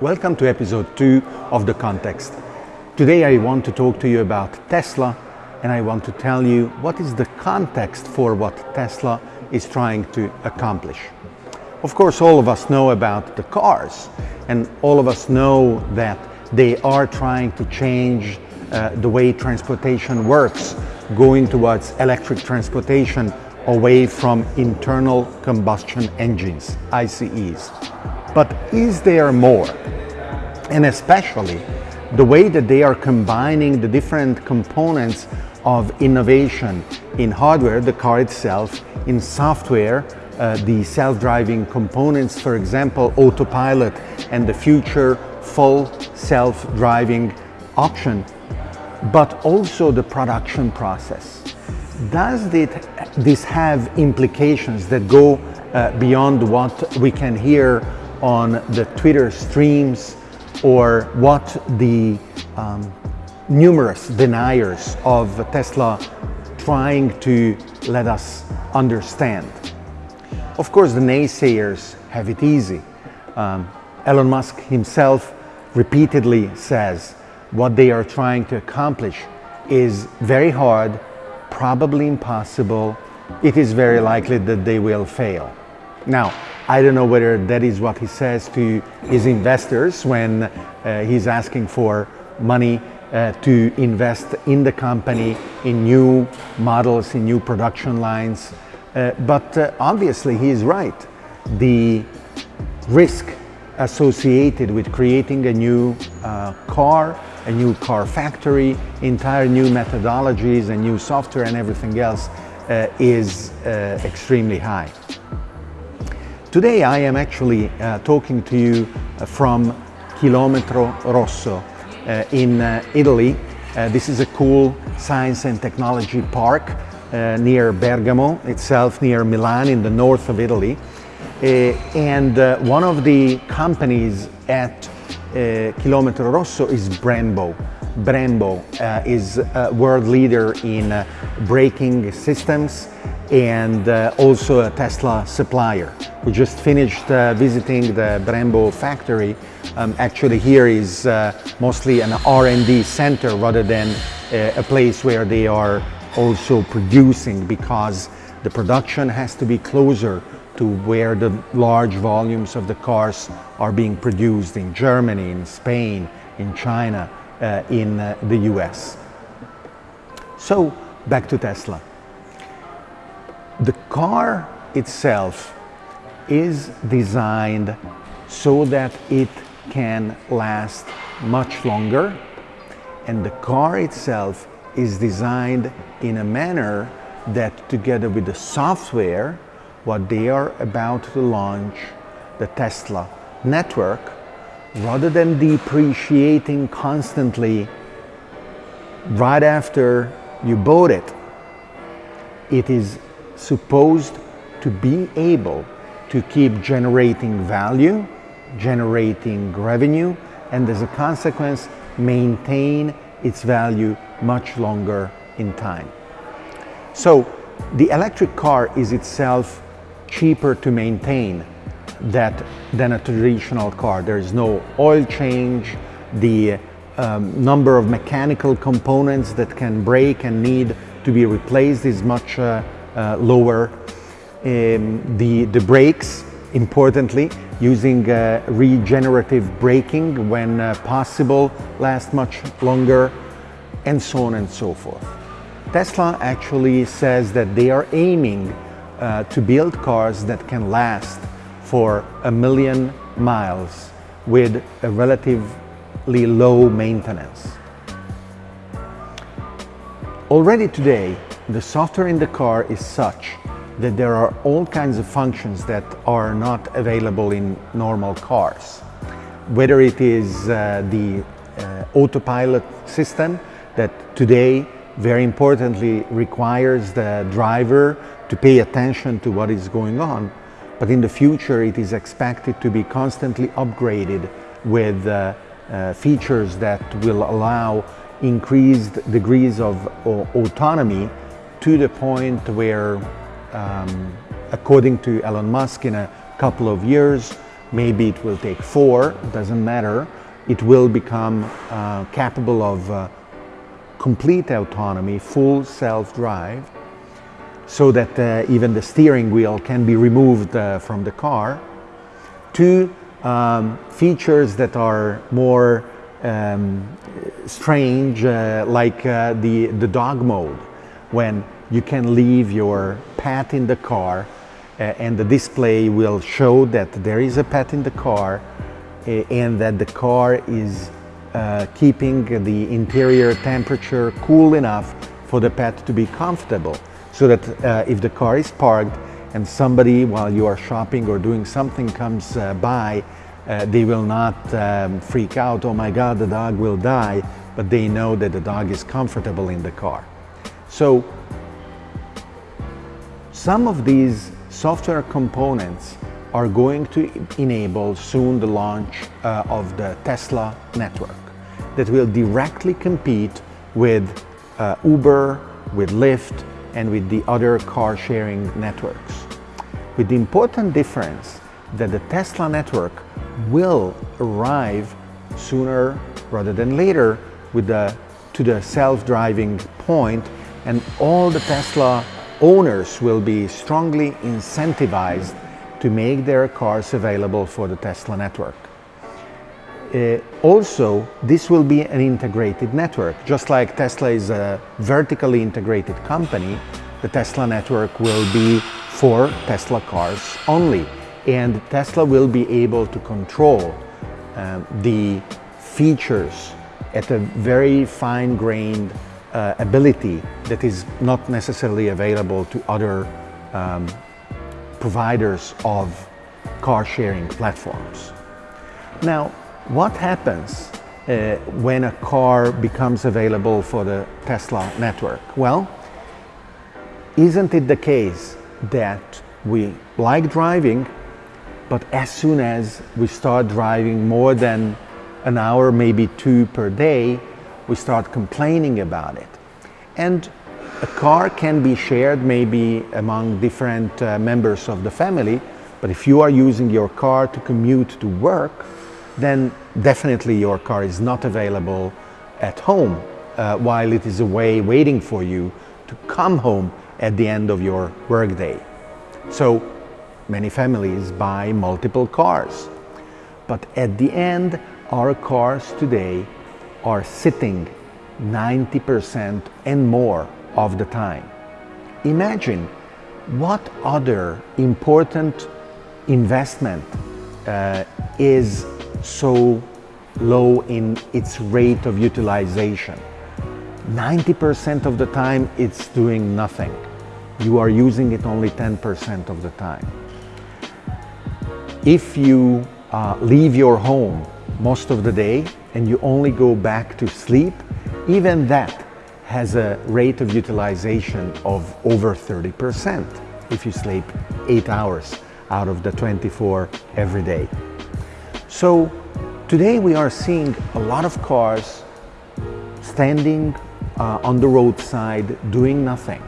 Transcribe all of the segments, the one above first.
Welcome to episode 2 of The Context. Today I want to talk to you about Tesla and I want to tell you what is the context for what Tesla is trying to accomplish. Of course, all of us know about the cars and all of us know that they are trying to change uh, the way transportation works, going towards electric transportation away from internal combustion engines, ICEs. But is there more? And especially the way that they are combining the different components of innovation in hardware, the car itself, in software, uh, the self-driving components, for example, autopilot and the future full self-driving option, but also the production process. Does it, this have implications that go uh, beyond what we can hear on the Twitter streams or what the um, numerous deniers of Tesla trying to let us understand. Of course, the naysayers have it easy. Um, Elon Musk himself repeatedly says what they are trying to accomplish is very hard, probably impossible. It is very likely that they will fail. Now, I don't know whether that is what he says to his investors when uh, he's asking for money uh, to invest in the company, in new models, in new production lines. Uh, but uh, obviously he is right. The risk associated with creating a new uh, car, a new car factory, entire new methodologies and new software and everything else uh, is extremely high. Today I am actually uh, talking to you uh, from Kilometro Rosso uh, in uh, Italy. Uh, this is a cool science and technology park uh, near Bergamo itself, near Milan in the north of Italy. and one of the companies at Kilometro Rosso is Brembo. Brembo is a world leader in braking systems and uh, also a Tesla supplier. We just finished uh, visiting the Brembo factory. Um, actually here is uh, mostly an R&D center rather than uh, a place where they are also producing because the production has to be closer to where the large volumes of the cars are being produced in Germany, in Spain, in China, uh, in uh, the US. So back to Tesla. The car itself is designed so that it can last much longer and the car itself is designed in a manner that together with the software what they are about to launch the Tesla network rather than depreciating constantly right after you bought it it is supposed to be able to keep generating value, generating revenue, and as a consequence, maintain its value much longer in time. So the electric car is itself cheaper to maintain that, than a traditional car. There is no oil change, the um, number of mechanical components that can break and need to be replaced is much uh, uh, lower um, the, the brakes, importantly, using uh, regenerative braking when uh, possible, last much longer, and so on and so forth. Tesla actually says that they are aiming uh, to build cars that can last for a million miles with a relatively low maintenance. Already today, the software in the car is such that there are all kinds of functions that are not available in normal cars. Whether it is uh, the uh, autopilot system that today very importantly requires the driver to pay attention to what is going on, but in the future it is expected to be constantly upgraded with uh, uh features that will allow increased degrees of autonomy to the point where, um, according to Elon Musk, in a couple of years, maybe it will take four, doesn't matter. It will become uh, capable of uh, complete autonomy, full self-drive, so that uh, even the steering wheel can be removed uh, from the car. Two um, features that are more um, strange, uh, like uh, the, the dog mode, when you can leave your pet in the car uh, and the display will show that there is a pet in the car uh, and that the car is uh, keeping the interior temperature cool enough for the pet to be comfortable. So that uh, if the car is parked and somebody while you are shopping or doing something comes uh, by, uh, they will not um, freak out, oh my God, the dog will die, but they know that the dog is comfortable in the car. So some of these software components are going to enable soon the launch uh, of the Tesla network that will directly compete with uh, Uber, with Lyft, and with the other car sharing networks. With the important difference that the Tesla network will arrive sooner rather than later with the, to the self-driving point and all the Tesla owners will be strongly incentivized to make their cars available for the Tesla network. Uh, also, this will be an integrated network. Just like Tesla is a vertically integrated company, the Tesla network will be for Tesla cars only. And Tesla will be able to control uh, the features at a very fine-grained uh, ability that is not necessarily available to other um, providers of car sharing platforms. Now, what happens uh, when a car becomes available for the Tesla network? Well, isn't it the case that we like driving, but as soon as we start driving more than an hour, maybe two per day, we start complaining about it. And a car can be shared maybe among different uh, members of the family, but if you are using your car to commute to work, then definitely your car is not available at home uh, while it is away waiting for you to come home at the end of your workday. So many families buy multiple cars. But at the end, our cars today are sitting 90% and more of the time. Imagine what other important investment uh, is so low in its rate of utilization. 90% of the time it's doing nothing. You are using it only 10% of the time. If you uh, leave your home most of the day and you only go back to sleep, even that has a rate of utilization of over 30% if you sleep eight hours out of the 24 every day. So today we are seeing a lot of cars standing uh, on the roadside doing nothing.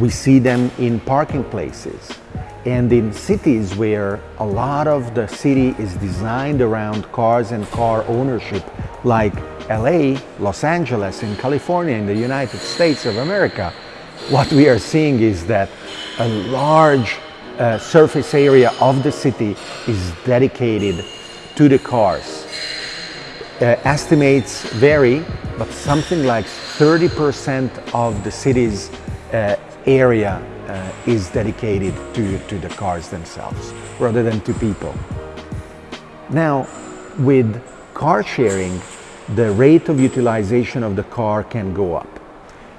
We see them in parking places and in cities where a lot of the city is designed around cars and car ownership like LA, Los Angeles, in California, in the United States of America, what we are seeing is that a large uh, surface area of the city is dedicated to the cars. Uh, estimates vary, but something like 30% of the city's uh, area uh, is dedicated to, to the cars themselves rather than to people. Now, with car sharing, the rate of utilization of the car can go up.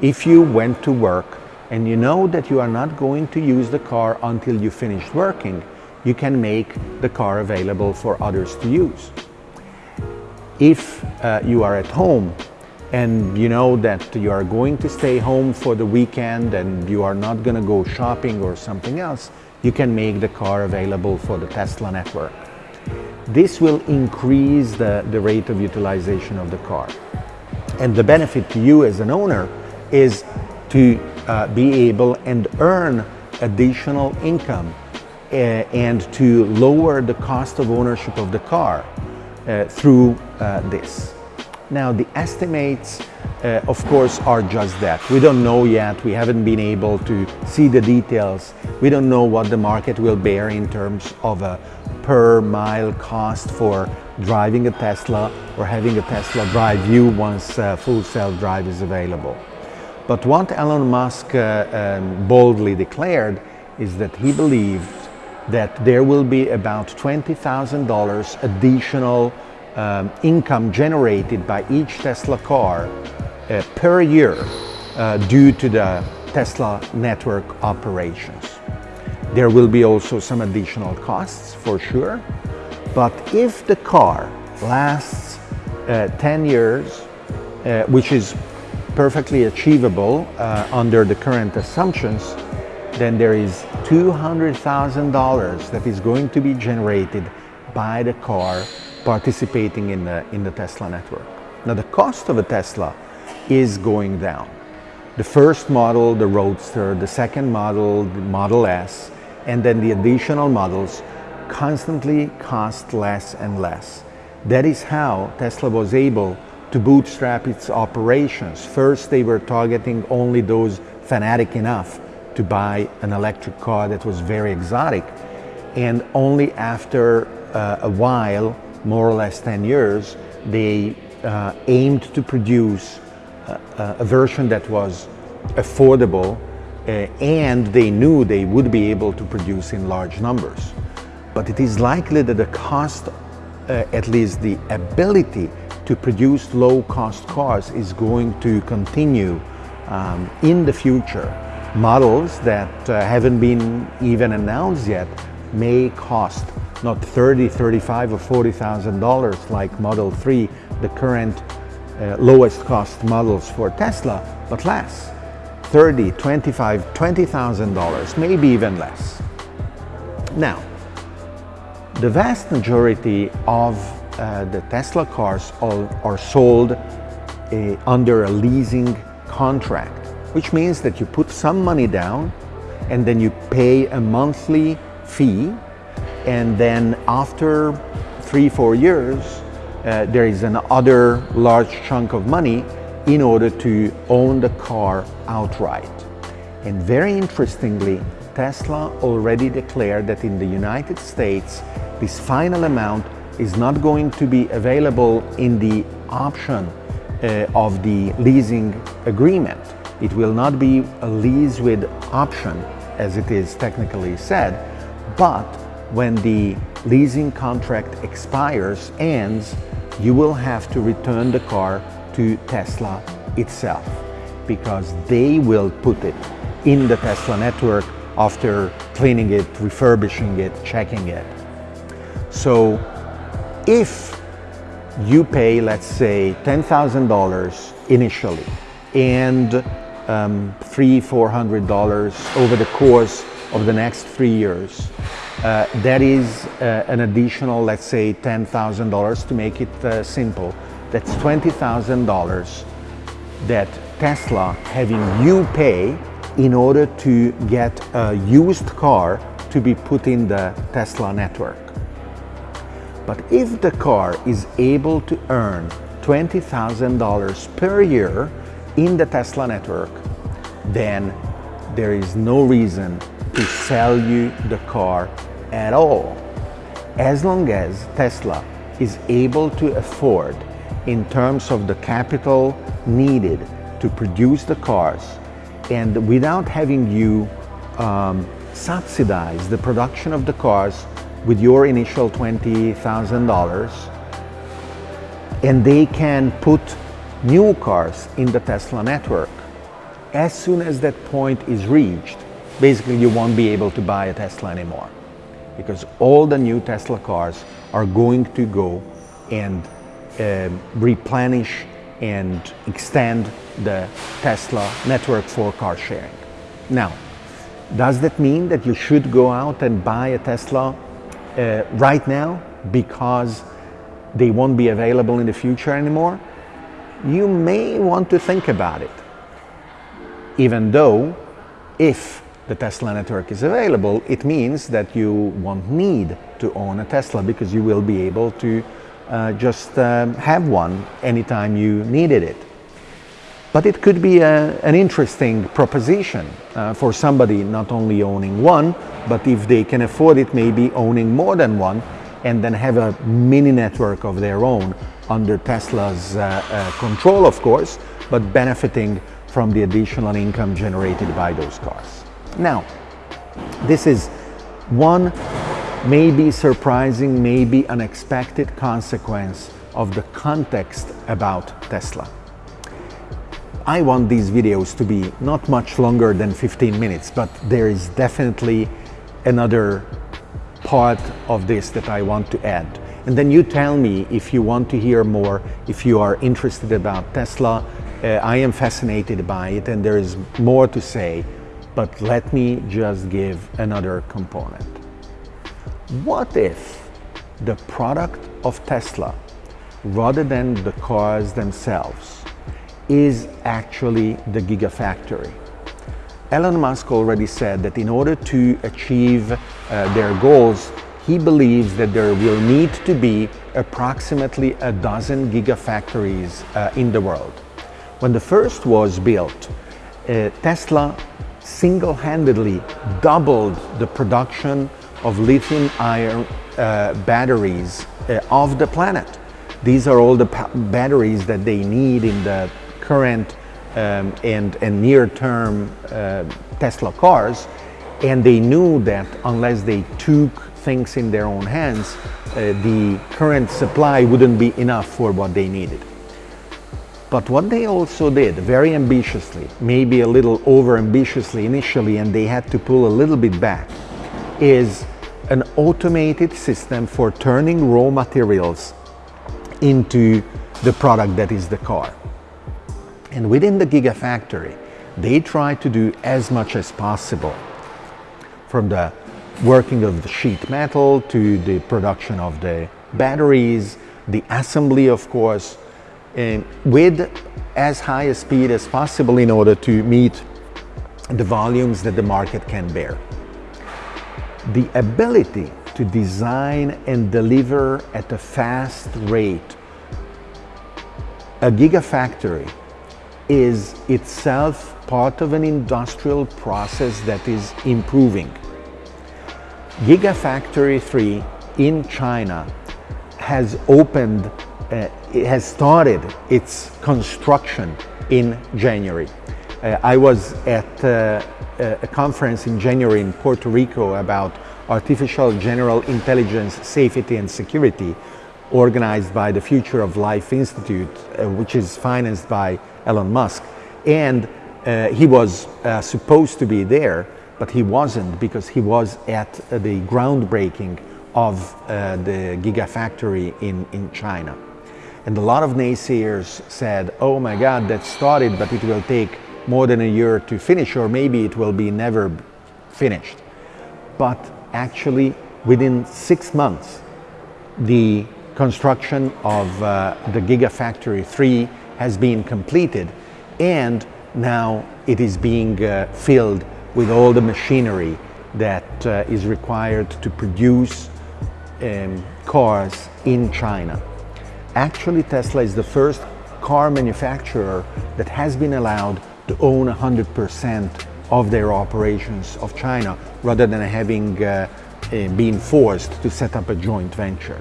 If you went to work and you know that you are not going to use the car until you finish working, you can make the car available for others to use. If uh, you are at home and you know that you are going to stay home for the weekend and you are not going to go shopping or something else, you can make the car available for the Tesla network. This will increase the, the rate of utilization of the car. And the benefit to you as an owner is to uh, be able and earn additional income and to lower the cost of ownership of the car uh, through uh, this. Now the estimates uh, of course are just that. We don't know yet, we haven't been able to see the details. We don't know what the market will bear in terms of a per mile cost for driving a Tesla or having a Tesla drive you once uh, full self-drive is available. But what Elon Musk uh, um, boldly declared is that he believed that there will be about $20,000 additional um, income generated by each Tesla car uh, per year uh, due to the Tesla network operations. There will be also some additional costs for sure, but if the car lasts uh, 10 years, uh, which is perfectly achievable uh, under the current assumptions, then there is $200,000 that is going to be generated by the car participating in the, in the Tesla network. Now the cost of a Tesla is going down. The first model, the Roadster, the second model, the Model S, and then the additional models constantly cost less and less. That is how Tesla was able to bootstrap its operations. First, they were targeting only those fanatic enough to buy an electric car that was very exotic. And only after uh, a while, more or less 10 years, they uh, aimed to produce a, a, version that was affordable uh, and they knew they would be able to produce in large numbers. But it is likely that the cost, uh, at least the ability to produce low-cost cars is going to continue um, in the future. Models that uh, haven't been even announced yet may cost not 30, 35 or 40,000 dollars like Model 3, the current uh, lowest cost models for Tesla, but less. 30, 25, 20,000 dollars, maybe even less. Now, the vast majority of uh, the Tesla cars are, are sold uh, under a leasing contract, which means that you put some money down and then you pay a monthly fee and then after three, four years, uh, there is another large chunk of money in order to own the car outright. And very interestingly, Tesla already declared that in the United States, this final amount is not going to be available in the option uh, of the leasing agreement. It will not be a lease with option, as it is technically said, but when the leasing contract expires, ends, you will have to return the car to Tesla itself because they will put it in the Tesla network after cleaning it, refurbishing it, checking it. So if you pay, let's say, $10,000 initially and um, three, four hundred dollars over the course of the next three years, uh, that is uh, an additional, let's say, $10,000 to make it uh, simple. That's $20,000 that Tesla having you pay in order to get a used car to be put in the Tesla network. But if the car is able to earn $20,000 per year in the Tesla network, then there is no reason to sell you the car at all. As long as Tesla is able to afford in terms of the capital needed to produce the cars and without having you um, subsidize the production of the cars with your initial $20,000 and they can put new cars in the Tesla network. As soon as that point is reached, basically you won't be able to buy a Tesla anymore because all the new Tesla cars are going to go and uh, replenish and extend the Tesla network for car sharing. Now, does that mean that you should go out and buy a Tesla uh, right now because they won't be available in the future anymore? You may want to think about it. Even though if the Tesla network is available, it means that you won't need to own a Tesla because you will be able to uh, just um, have one anytime you needed it. But it could be a, an interesting proposition uh, for somebody not only owning one, but if they can afford it, maybe owning more than one and then have a mini network of their own under Tesla's uh, uh, control, of course, but benefiting from the additional income generated by those cars. Now, this is one maybe surprising, maybe unexpected consequence of the context about Tesla. I want these videos to be not much longer than 15 minutes, but there is definitely another part of this that I want to add. And then you tell me if you want to hear more, if you are interested about Tesla. Uh, I am fascinated by it and there is more to say, but let me just give another component. What if the product of Tesla, rather than the cars themselves, is actually the Gigafactory? Elon Musk already said that in order to achieve uh, their goals, he believes that there will need to be approximately a dozen gigafactories uh, in the world. When the first was built, uh, Tesla single-handedly doubled the production of lithium-ion uh, batteries uh, of the planet. These are all the batteries that they need in the current um, and, and near-term uh, Tesla cars, and they knew that unless they took things in their own hands, uh, the current supply wouldn't be enough for what they needed. But what they also did very ambitiously, maybe a little over ambitiously initially, and they had to pull a little bit back, is an automated system for turning raw materials into the product that is the car. And within the Gigafactory, they try to do as much as possible from the working of the sheet metal to the production of the batteries, the assembly, of course, with as high a speed as possible in order to meet the volumes that the market can bear. The ability to design and deliver at a fast rate a gigafactory is itself part of an industrial process that is improving. Gigafactory 3 in China has opened, uh, it has started its construction in January. Uh, I was at uh, a conference in January in Puerto Rico about artificial general intelligence safety and security organized by the Future of Life Institute, uh, which is financed by Elon Musk. And uh, he was uh, supposed to be there, but he wasn't because he was at uh, the groundbreaking of uh, the Gigafactory in, in China. And a lot of naysayers said, oh my God, that started, but it will take more than a year to finish, or maybe it will be never finished. But actually, within six months, the construction of uh, the Gigafactory 3 has been completed and now it is being uh, filled with all the machinery that uh, is required to produce um, cars in China. Actually, Tesla is the first car manufacturer that has been allowed to own 100% of their operations of China rather than having uh, uh, been forced to set up a joint venture.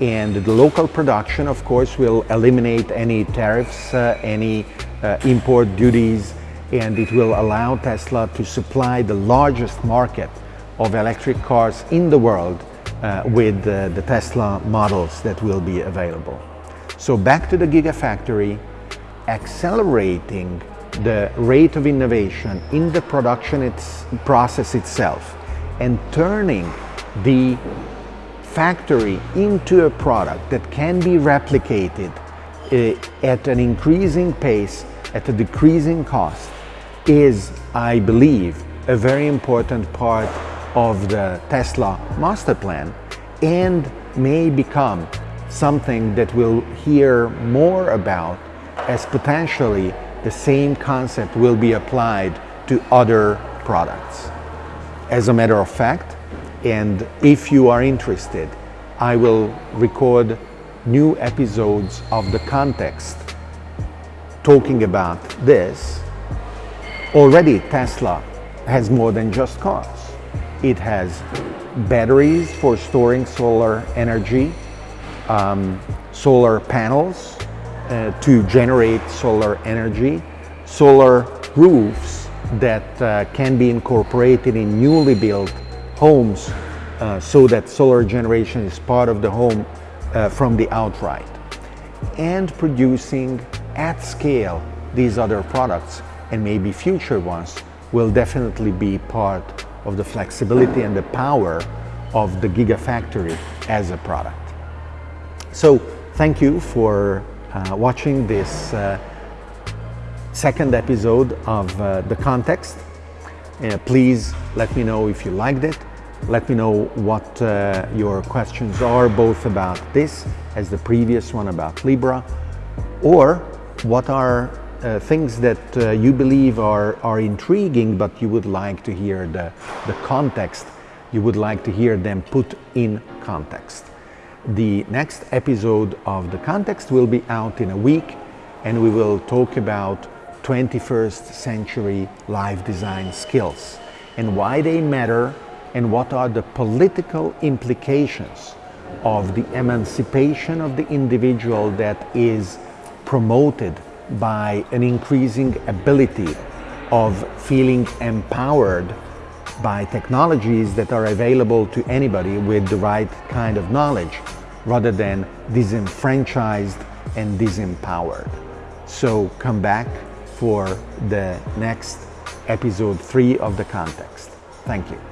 And the local production, of course, will eliminate any tariffs, uh, any uh, import duties, and it will allow Tesla to supply the largest market of electric cars in the world uh, with uh, the Tesla models that will be available. So back to the Gigafactory, accelerating the rate of innovation in the production it's process itself and turning the factory into a product that can be replicated uh, at an increasing pace, at a decreasing cost, is, I believe, a very important part of the Tesla master plan and may become something that we'll hear more about as potentially the same concept will be applied to other products. As a matter of fact, and if you are interested, I will record new episodes of the context talking about this. Already Tesla has more than just cars. It has batteries for storing solar energy, um, solar panels uh, to generate solar energy, solar roofs that uh, can be incorporated in newly built homes uh, so that solar generation is part of the home uh, from the outright and producing at scale these other products and maybe future ones will definitely be part of the flexibility and the power of the Gigafactory as a product. So thank you for uh, watching this uh, second episode of uh, The Context. Uh, please let me know if you liked it. Let me know what uh, your questions are, both about this as the previous one about Libra, or what are uh, things that uh, you believe are, are intriguing, but you would like to hear the, the context, you would like to hear them put in context. The next episode of The Context will be out in a week, and we will talk about 21st century life design skills and why they matter and what are the political implications of the emancipation of the individual that is promoted by an increasing ability of feeling empowered by technologies that are available to anybody with the right kind of knowledge rather than disenfranchised and disempowered. So come back for the next episode three of the context. Thank you.